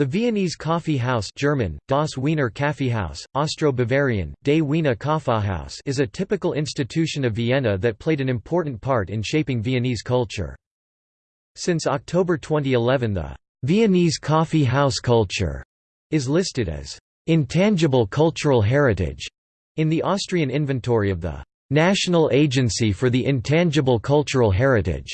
The Viennese coffee house German, Das Wiener Kaffeehaus, Austro-Bavarian, De Wiener Kaffeehaus is a typical institution of Vienna that played an important part in shaping Viennese culture. Since October 2011 the Viennese coffee house culture is listed as intangible cultural heritage in the Austrian inventory of the National Agency for the Intangible Cultural Heritage,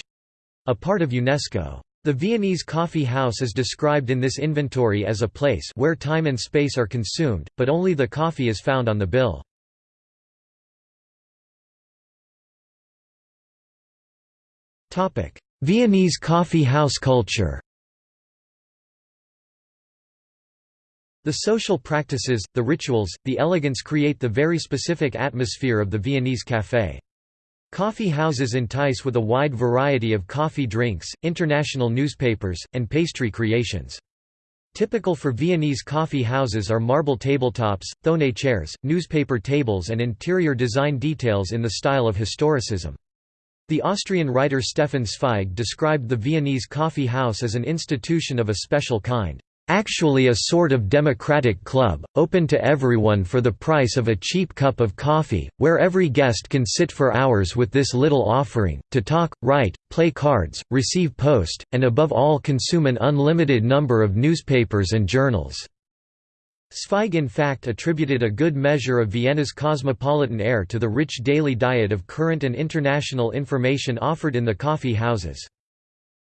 a part of UNESCO. The Viennese coffee house is described in this inventory as a place where time and space are consumed, but only the coffee is found on the bill. Viennese coffee house culture The social practices, the rituals, the elegance create the very specific atmosphere of the Viennese café. Coffee houses entice with a wide variety of coffee drinks, international newspapers, and pastry creations. Typical for Viennese coffee houses are marble tabletops, Thonet chairs, newspaper tables and interior design details in the style of historicism. The Austrian writer Stefan Zweig described the Viennese coffee house as an institution of a special kind. Actually a sort of democratic club, open to everyone for the price of a cheap cup of coffee, where every guest can sit for hours with this little offering, to talk, write, play cards, receive post, and above all consume an unlimited number of newspapers and journals." Zweig in fact attributed a good measure of Vienna's cosmopolitan air to the rich daily diet of current and international information offered in the coffee houses.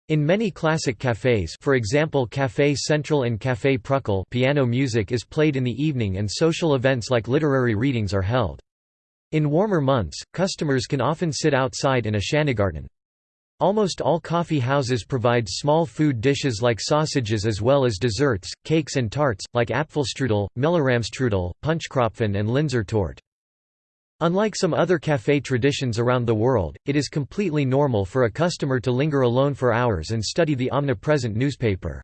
In many classic cafés for example Café Central and Café Prückel piano music is played in the evening and social events like literary readings are held. In warmer months, customers can often sit outside in a Schanigarten. Almost all coffee houses provide small food dishes like sausages as well as desserts, cakes and tarts, like Apfelstrudel, Milchrahmstrudel, Punschkrapfen and Linzer Torte. Unlike some other café traditions around the world, it is completely normal for a customer to linger alone for hours and study the omnipresent newspaper.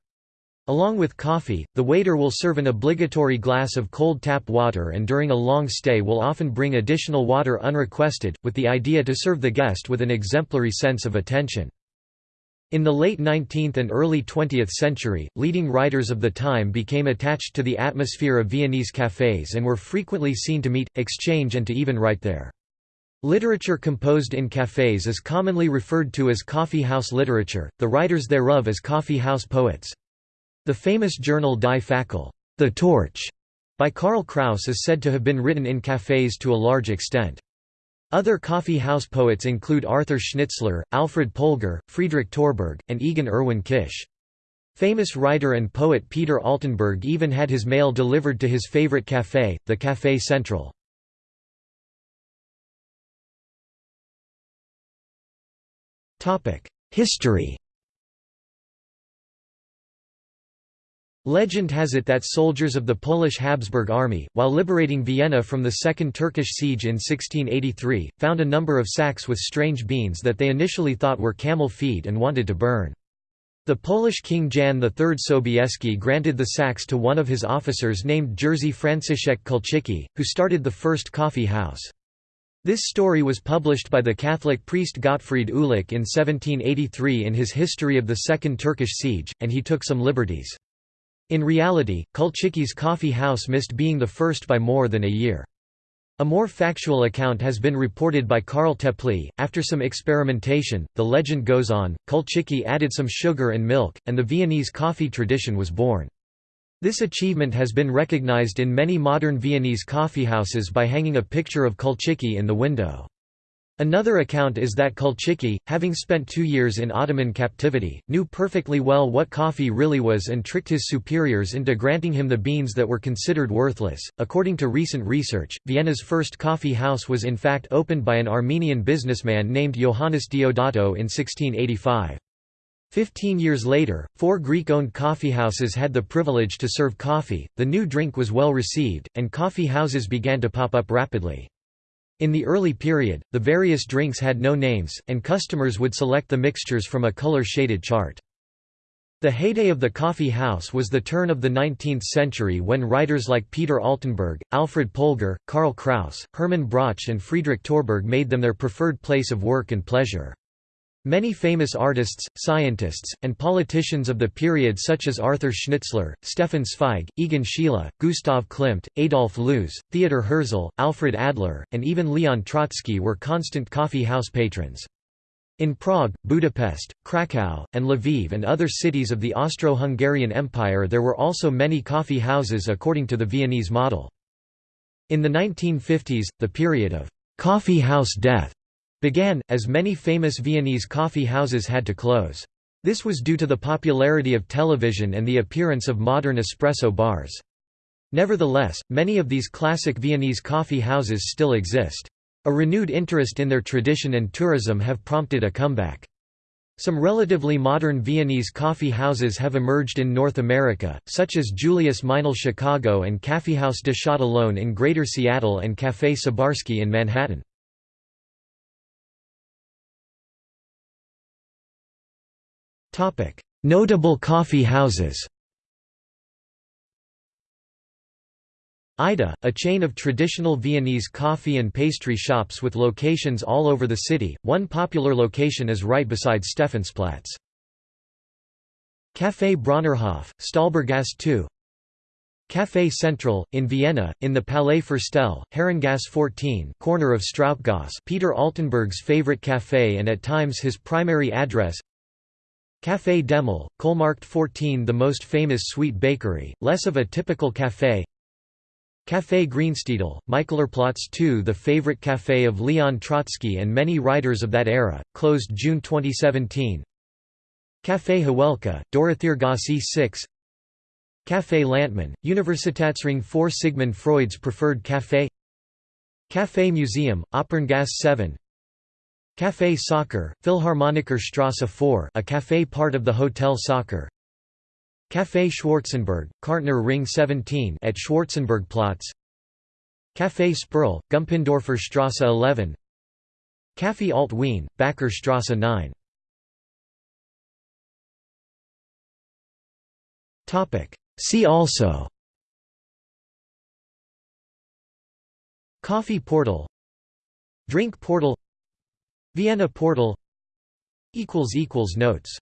Along with coffee, the waiter will serve an obligatory glass of cold tap water and during a long stay will often bring additional water unrequested, with the idea to serve the guest with an exemplary sense of attention. In the late 19th and early 20th century, leading writers of the time became attached to the atmosphere of Viennese cafés and were frequently seen to meet, exchange and to even write there. Literature composed in cafés is commonly referred to as coffee house literature, the writers thereof as coffee house poets. The famous journal Die Fackel the Torch", by Karl Kraus is said to have been written in cafés to a large extent. Other coffee house poets include Arthur Schnitzler, Alfred Polgar, Friedrich Torberg, and Egon Erwin Kisch. Famous writer and poet Peter Altenberg even had his mail delivered to his favorite café, the Café Central. History Legend has it that soldiers of the Polish Habsburg army, while liberating Vienna from the Second Turkish siege in 1683, found a number of sacks with strange beans that they initially thought were camel feed and wanted to burn. The Polish King Jan III Sobieski granted the sacks to one of his officers named Jerzy Franciszek Kulczycki, who started the first coffee house. This story was published by the Catholic priest Gottfried Uhlich in 1783 in his History of the Second Turkish Siege, and he took some liberties. In reality, Kulczycki's coffee house missed being the first by more than a year. A more factual account has been reported by Karl Teply. After some experimentation, the legend goes on, Kulczycki added some sugar and milk, and the Viennese coffee tradition was born. This achievement has been recognized in many modern Viennese coffeehouses by hanging a picture of Kulczycki in the window. Another account is that Kulczycki, having spent two years in Ottoman captivity, knew perfectly well what coffee really was and tricked his superiors into granting him the beans that were considered worthless. According to recent research, Vienna's first coffee house was in fact opened by an Armenian businessman named Johannes Diodato in 1685. Fifteen years later, four Greek-owned coffeehouses had the privilege to serve coffee, the new drink was well received, and coffee houses began to pop up rapidly. In the early period, the various drinks had no names, and customers would select the mixtures from a color-shaded chart. The heyday of the coffee house was the turn of the 19th century when writers like Peter Altenberg, Alfred Polgar, Karl Kraus, Hermann Broch and Friedrich Torberg made them their preferred place of work and pleasure. Many famous artists, scientists, and politicians of the period such as Arthur Schnitzler, Stefan Zweig, Egon Schiele, Gustav Klimt, Adolf Loos, Theodor Herzl, Alfred Adler, and even Leon Trotsky were constant coffee house patrons. In Prague, Budapest, Krakow, and Lviv and other cities of the Austro-Hungarian Empire there were also many coffee houses according to the Viennese model. In the 1950s, the period of «coffee house death» began, as many famous Viennese coffee houses had to close. This was due to the popularity of television and the appearance of modern espresso bars. Nevertheless, many of these classic Viennese coffee houses still exist. A renewed interest in their tradition and tourism have prompted a comeback. Some relatively modern Viennese coffee houses have emerged in North America, such as Julius Meinl Chicago and Kaffeehaus de Châtillon in Greater Seattle and Café Sabarsky in Manhattan. Notable coffee houses Aida, a chain of traditional Viennese coffee and pastry shops with locations all over the city, one popular location is right beside Stephansplatz. Café Bräunerhof, Stallburggasse 2 Café Central, in Vienna, in the Palais Ferstel, Herrengasse 14 corner of Strauchgasse Peter Altenberg's favorite café and at times his primary address Café Demel, Kohlmarkt 14 the most famous sweet bakery, less of a typical café. Café Griensteidl, Michaelerplatz 2 the favorite café of Leon Trotsky and many writers of that era, closed June 2017 Café Hawelka, Dorotheergasse 6 Café Landtmann, Universitätsring 4 Sigmund Freud's preferred café. Café Museum, Operngasse 7 Café Sacher, Philharmoniker Strasse 4 a café part of the Hotel Sacher. Café Schwarzenberg, Kärntner Ring 17 at Schwarzenbergplatz Café Sperl, Gumpendorfer Strasse 11 Café Alt Wien, Bäcker Strasse 9 See also. Coffee portal. Drink portal Vienna portal. Notes